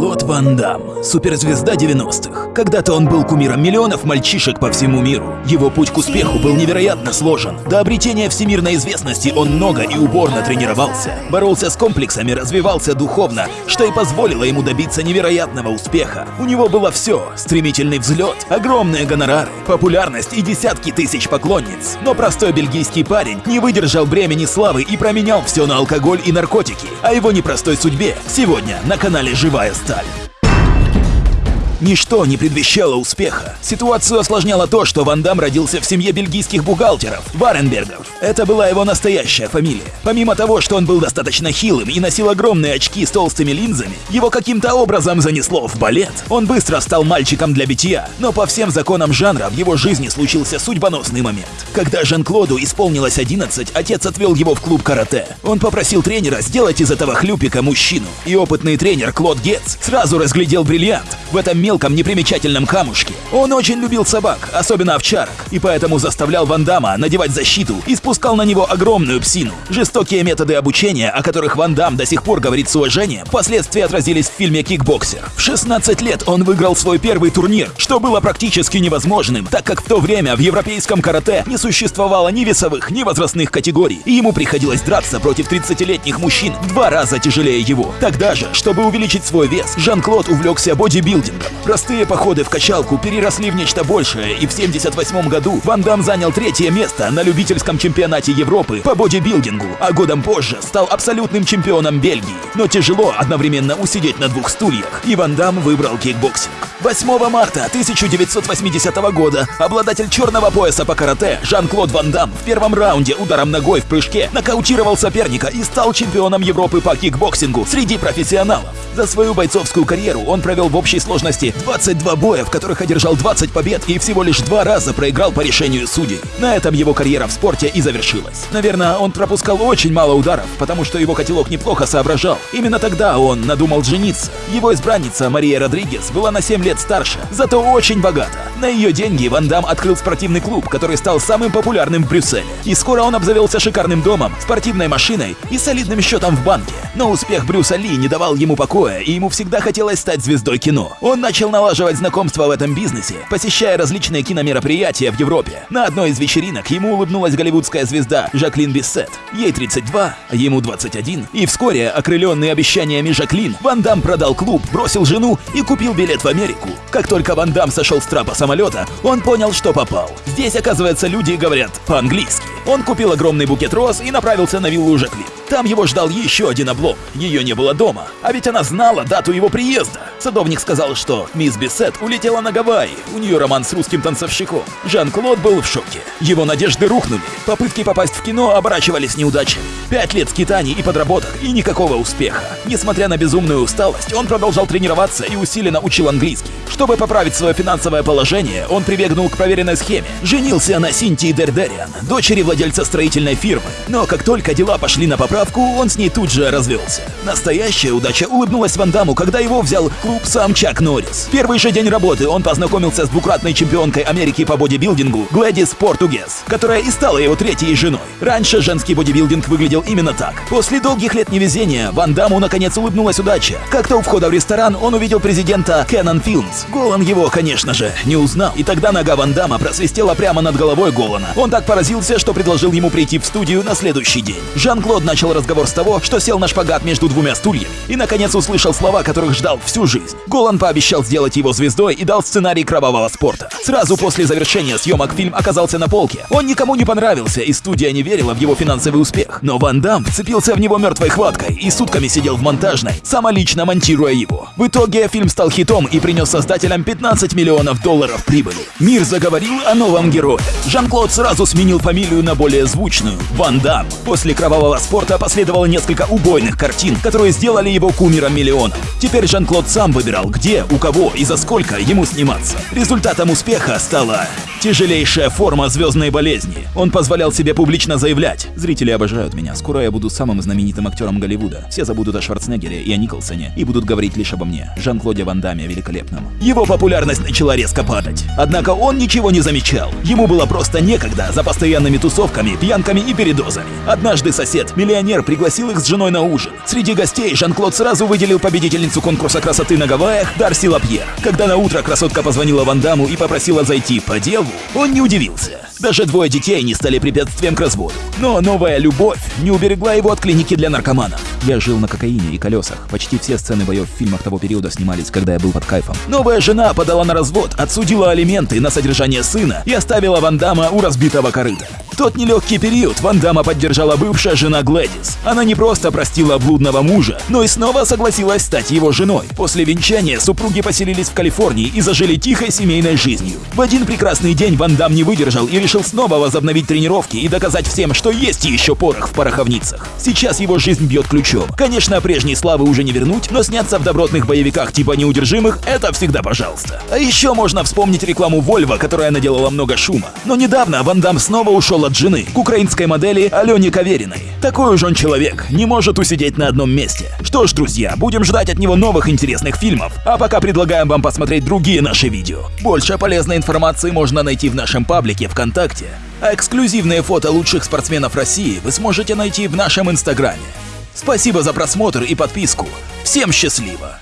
Жан-Клод Ван Дам, суперзвезда 90-х. Когда-то он был кумиром миллионов мальчишек по всему миру. Его путь к успеху был невероятно сложен. До обретения всемирной известности он много и упорно тренировался. Боролся с комплексами, развивался духовно, что и позволило ему добиться невероятного успеха. У него было все – стремительный взлет, огромные гонорары, популярность и десятки тысяч поклонниц. Но простой бельгийский парень не выдержал бремени славы и променял все на алкоголь и наркотики. О его непростой судьбе сегодня на канале «Живая сталь». Ничто не предвещало успеха. Ситуацию осложняло то, что Ван Дам родился в семье бельгийских бухгалтеров, Варенбергов. Это была его настоящая фамилия. Помимо того, что он был достаточно хилым и носил огромные очки с толстыми линзами, его каким-то образом занесло в балет. Он быстро стал мальчиком для битья, но по всем законам жанра в его жизни случился судьбоносный момент. Когда Жан-Клоду исполнилось 11, отец отвел его в клуб карате. Он попросил тренера сделать из этого хлюпика мужчину. И опытный тренер Клод Гетц сразу разглядел бриллиант. В этом мелком непримечательном камушке. Он очень любил собак, особенно овчарок, и поэтому заставлял Ван Дамма надевать защиту и спускал на него огромную псину. Жестокие методы обучения, о которых Ван Дам до сих пор говорит с уважением, впоследствии отразились в фильме «Кикбоксер». В 16 лет он выиграл свой первый турнир, что было практически невозможным, так как в то время в европейском карате не существовало ни весовых, ни возрастных категорий, и ему приходилось драться против 30-летних мужчин два раза тяжелее его. Тогда же, чтобы увеличить свой вес, Жан-Клод увлекся бодибилдингом. Простые походы в качалку переросли в нечто большее, и в 78 году Ван Дам занял третье место на любительском чемпионате Европы по бодибилдингу, а годом позже стал абсолютным чемпионом Бельгии. Но тяжело одновременно усидеть на двух стульях, и Ван Дам выбрал кикбоксинг. 8 марта 1980 года обладатель черного пояса по карате Жан-Клод Ван Дам в первом раунде ударом ногой в прыжке нокаутировал соперника и стал чемпионом Европы по кикбоксингу среди профессионалов. За свою бойцовскую карьеру он провел в общей сложности 22 боя, в которых одержал 20 побед и всего лишь два раза проиграл по решению судей. На этом его карьера в спорте и завершилась. Наверное, он пропускал очень мало ударов, потому что его котелок неплохо соображал. Именно тогда он надумал жениться. Его избранница Мария Родригес была на 7 лет старше, зато очень богата. На ее деньги Ван Дам открыл спортивный клуб, который стал самым популярным в Брюсселе. И скоро он обзавелся шикарным домом, спортивной машиной и солидным счетом в банке. Но успех Брюса Ли не давал ему покоя, и ему всегда хотелось стать звездой кино. Он начал налаживать знакомства в этом бизнесе, посещая различные киномероприятия в Европе. На одной из вечеринок ему улыбнулась голливудская звезда Жаклин Биссет. Ей 32, а ему 21. И вскоре, окрыленный обещаниями Жаклин, Ван Дам продал клуб, бросил жену и купил билет в Америку. Как только Ван Дам сошел с трапа самолета, он понял, что попал. Здесь, оказывается, люди говорят по-английски. Он купил огромный букет роз и направился на виллу Жаклин. Там его ждал еще один облом. Ее не было дома. А ведь она знала дату его приезда. Садовник сказал, что мисс Бисет улетела на Гавайи. У нее роман с русским танцовщиком. Жан-Клод был в шоке. Его надежды рухнули. Попытки попасть в кино оборачивались неудачей. Пять лет скитаний и подработок, и никакого успеха. Несмотря на безумную усталость, он продолжал тренироваться и усиленно учил английский. Чтобы поправить свое финансовое положение, он прибегнул к проверенной схеме. Женился на Синтии Дердериан, дочери владельца строительной фирмы. Но как только дела пошли на поправку, он с ней тут же развелся. Настоящая удача улыбнулась Ван Даму, когда его взял клуб сам Чак Норрис. Первый же день работы он познакомился с двукратной чемпионкой Америки по бодибилдингу Глэдис Португес, которая и стала его третьей женой. Раньше женский бодибилдинг выглядел именно так. После долгих лет невезения Ван Даму наконец улыбнулась удача. Как-то у входа в ресторан он увидел президента Canon Films. Голан его, конечно же, не узнал. И тогда нога Ван Дамма просвистела прямо над головой Голана. Он так поразился, что предложил ему прийти в студию на следующий день. Жан-Клод начал разговор с того, что сел на шпагат между двумя стульями и, наконец, услышал слова, которых ждал всю жизнь. Голан пообещал сделать его звездой и дал сценарий кровавого спорта. Сразу после завершения съемок фильм оказался на полке. Он никому не понравился, и студия не верила в его финансовый успех. Но Ван Дам вцепился в него мертвой хваткой и сутками сидел в монтажной, самолично монтируя его. В итоге фильм стал хитом и принес создателям 15 миллионов долларов прибыли. Мир заговорил о новом герое. Жан-Клод сразу сменил фамилию на более звучную – Ван Дам. После кровавого спорта последовало несколько убойных картин, которые сделали его кумиром миллионов. Теперь Жан-Клод сам выбирал, где, у кого и за сколько ему сниматься. Результатом успеха стала Тяжелейшая форма звездной болезни. Он позволял себе публично заявлять. Зрители обожают меня. Скоро я буду самым знаменитым актером Голливуда. Все забудут о Шварценеггере и о Николсоне и будут говорить лишь обо мне. Жан-Клоде Ван Дамме великолепном. Его популярность начала резко падать. Однако он ничего не замечал. Ему было просто некогда за постоянными тусовками, пьянками и передозами. Однажды сосед, миллионер, пригласил их с женой на ужин. Среди гостей Жан-Клод сразу выделил победительницу конкурса красоты на Гавайях Дарси Лапьер. Когда на утро красотка позвонила Ван Даму и попросила зайти по делу, он не удивился. Даже двое детей не стали препятствием к разводу. Но новая любовь не уберегла его от клиники для наркоманов. Я жил на кокаине и колесах. Почти все сцены боев в фильмах того периода снимались, когда я был под кайфом. Новая жена подала на развод, отсудила алименты на содержание сына и оставила Ван Дамма у разбитого корыта. Тот нелегкий период Ван Дамма поддержала бывшая жена Глэдис. Она не просто простила блудного мужа, но и снова согласилась стать его женой. После венчания супруги поселились в Калифорнии и зажили тихой семейной жизнью. В один прекрасный день Ван Дам не выдержал и решил снова возобновить тренировки и доказать всем, что есть еще порох в пороховницах. Сейчас его жизнь бьет ключом. Конечно, прежней славы уже не вернуть, но сняться в добротных боевиках типа неудержимых – это всегда пожалуйста. А еще можно вспомнить рекламу Volvo, которая наделала много шума. Но недавно Ван Дам снова ушел от жены, к украинской модели Алене Кавериной. Такой уж он человек, не может усидеть на одном месте. Что ж, друзья, будем ждать от него новых интересных фильмов, а пока предлагаем вам посмотреть другие наши видео. Больше полезной информации можно найти в нашем паблике ВКонтакте, а эксклюзивные фото лучших спортсменов России вы сможете найти в нашем инстаграме. Спасибо за просмотр и подписку. Всем счастливо!